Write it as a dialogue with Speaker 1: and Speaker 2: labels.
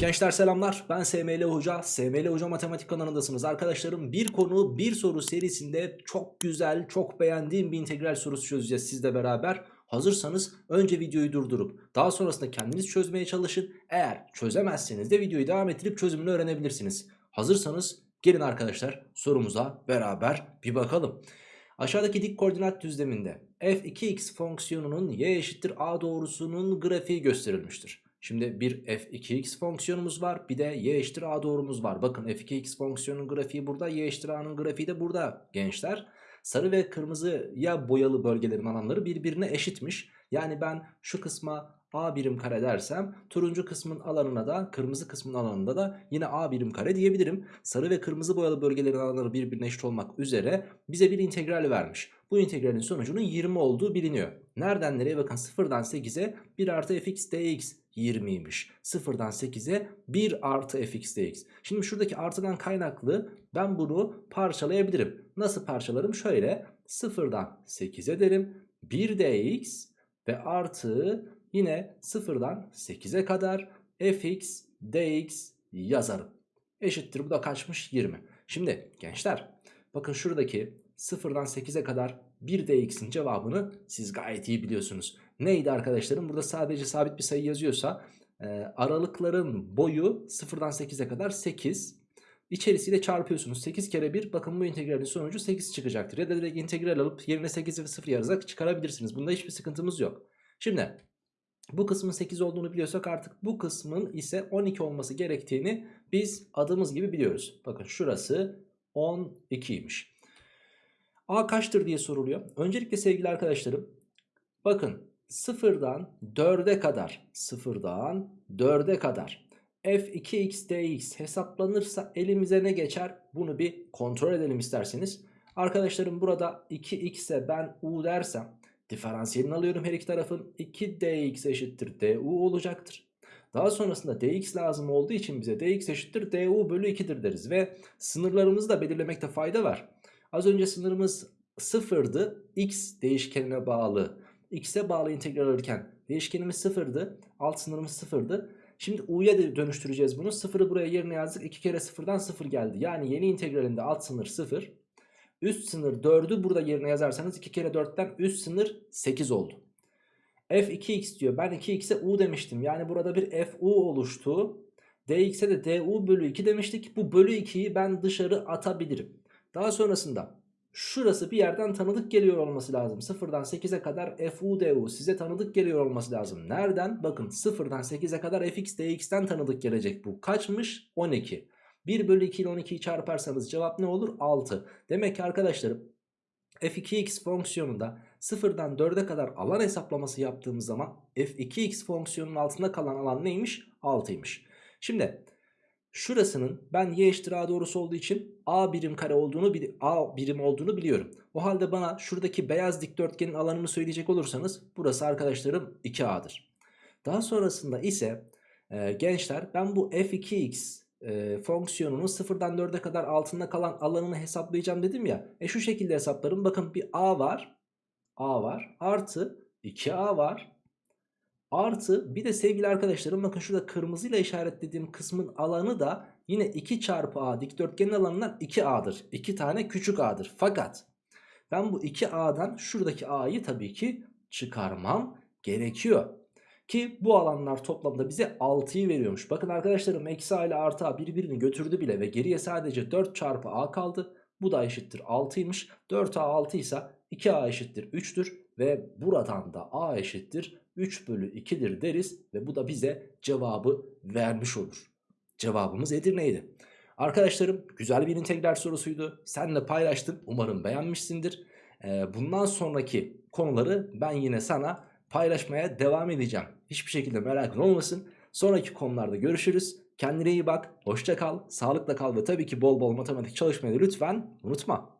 Speaker 1: Gençler selamlar. Ben SML Hoca. SML Hoca Matematik kanalındasınız. Arkadaşlarım bir konu bir soru serisinde çok güzel çok beğendiğim bir integral sorusu çözeceğiz sizle beraber. Hazırsanız önce videoyu durdurup daha sonrasında kendiniz çözmeye çalışın. Eğer çözemezseniz de videoyu devam ettirip çözümünü öğrenebilirsiniz. Hazırsanız gelin arkadaşlar sorumuza beraber bir bakalım. Aşağıdaki dik koordinat düzleminde f2x fonksiyonunun y eşittir a doğrusunun grafiği gösterilmiştir. Şimdi bir f2x fonksiyonumuz var bir de y eşittir a doğrumuz var. Bakın f2x fonksiyonun grafiği burada y eşittir a'nın grafiği de burada gençler. Sarı ve kırmızıya boyalı bölgelerin alanları birbirine eşitmiş. Yani ben şu kısma a birim kare dersem turuncu kısmın alanına da kırmızı kısmın alanında da yine a birim kare diyebilirim. Sarı ve kırmızı boyalı bölgelerin alanları birbirine eşit olmak üzere bize bir integral vermiş. Bu integralin sonucunun 20 olduğu biliniyor. Nereden nereye bakın 0'dan 8'e 1 artı fx dx 20'ymiş. 0'dan 8'e 1 artı fx dx. Şimdi şuradaki artıdan kaynaklı ben bunu parçalayabilirim. Nasıl parçalarım? Şöyle 0'dan 8'e derim 1 dx ve artı yine 0'dan 8'e kadar fx dx yazarım. Eşittir bu da kaçmış 20. Şimdi gençler bakın şuradaki 0'dan 8'e kadar 1 dx'in cevabını siz gayet iyi biliyorsunuz. Neydi arkadaşlarım? Burada sadece sabit bir sayı yazıyorsa e, aralıkların boyu 0'dan 8'e kadar 8. İçerisiyle çarpıyorsunuz. 8 kere 1 bakın bu integralin sonucu 8 çıkacaktır. Ya da direkt integral alıp yerine 8 ve 0 yazarak çıkarabilirsiniz. Bunda hiçbir sıkıntımız yok. Şimdi bu kısmın 8 olduğunu biliyorsak artık bu kısmın ise 12 olması gerektiğini biz adımız gibi biliyoruz. Bakın şurası 12'ymiş. A kaçtır diye soruluyor. Öncelikle sevgili arkadaşlarım bakın 0'dan 4'e kadar 0'dan 4'e kadar f2x dx hesaplanırsa elimize ne geçer? Bunu bir kontrol edelim isterseniz. Arkadaşlarım burada 2x'e ben u dersem diferansiyelini alıyorum her iki tarafın 2dx eşittir du olacaktır. Daha sonrasında dx lazım olduğu için bize dx eşittir du bölü 2'dir deriz ve sınırlarımızı da belirlemekte fayda var. Az önce sınırımız sıfırdı x değişkenine bağlı x'e bağlı integral alırken değişkenimiz sıfırdı alt sınırımız sıfırdı. Şimdi u'ya dönüştüreceğiz bunu. Sıfırı buraya yerine yazdık. 2 kere sıfırdan sıfır geldi. Yani yeni integralinde alt sınır sıfır. Üst sınır 4'ü burada yerine yazarsanız 2 kere 4'ten üst sınır 8 oldu. f 2x diyor. Ben 2x'e u demiştim. Yani burada bir f u oluştu. dx'e de du bölü 2 demiştik. Bu bölü 2'yi ben dışarı atabilirim. Daha sonrasında şurası bir yerden tanıdık geliyor olması lazım. 0'dan 8'e kadar fu du size tanıdık geliyor olması lazım. Nereden? Bakın 0'dan 8'e kadar fx dx'ten tanıdık gelecek bu. Kaçmış? 12. 1 bölü 2 ile 12'yi çarparsanız cevap ne olur? 6. Demek ki arkadaşlarım f2x fonksiyonunda 0'dan 4'e kadar alan hesaplaması yaptığımız zaman f2x fonksiyonunun altında kalan alan neymiş? 6'ymış. Şimdi Şurasının ben y eşittir a doğrusu olduğu için a birim kare olduğunu a birim olduğunu biliyorum. O halde bana şuradaki beyaz dikdörtgenin alanını söyleyecek olursanız burası arkadaşlarım 2a'dır. Daha sonrasında ise e, gençler ben bu f2x e, fonksiyonunun 0'dan 4'e kadar altında kalan alanını hesaplayacağım dedim ya. E şu şekilde hesaplarım. Bakın bir a var. a var. Artı 2a var. Artı bir de sevgili arkadaşlarım bakın şurada kırmızıyla işaretlediğim kısmın alanı da yine 2 çarpı a dikdörtgenin alanından 2a'dır. 2 tane küçük a'dır. Fakat ben bu 2a'dan şuradaki a'yı tabii ki çıkarmam gerekiyor. Ki bu alanlar toplamda bize 6'yı veriyormuş. Bakın arkadaşlarım eksi a ile artı a birbirini götürdü bile ve geriye sadece 4 çarpı a kaldı. Bu da eşittir 6'ymış. 4a 6 ise 2a eşittir 3'tür. Ve buradan da a eşittir 3 bölü 2'dir deriz ve bu da bize cevabı vermiş olur. Cevabımız Edirne'ydi. Arkadaşlarım güzel bir integral sorusuydu. Senle paylaştım. Umarım beğenmişsindir. Ee, bundan sonraki konuları ben yine sana paylaşmaya devam edeceğim. Hiçbir şekilde merakın olmasın. Sonraki konularda görüşürüz. Kendine iyi bak. Hoşça kal. Sağlıkla kal ve tabii ki bol bol matematik çalışmayı lütfen unutma.